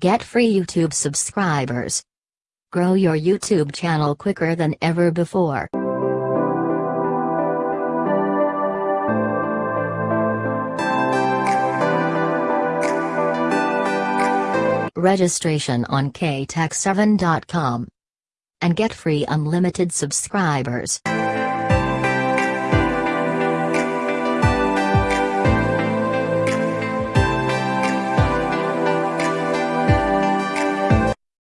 Get free YouTube subscribers. Grow your YouTube channel quicker than ever before. Registration on ktech7.com. And get free unlimited subscribers.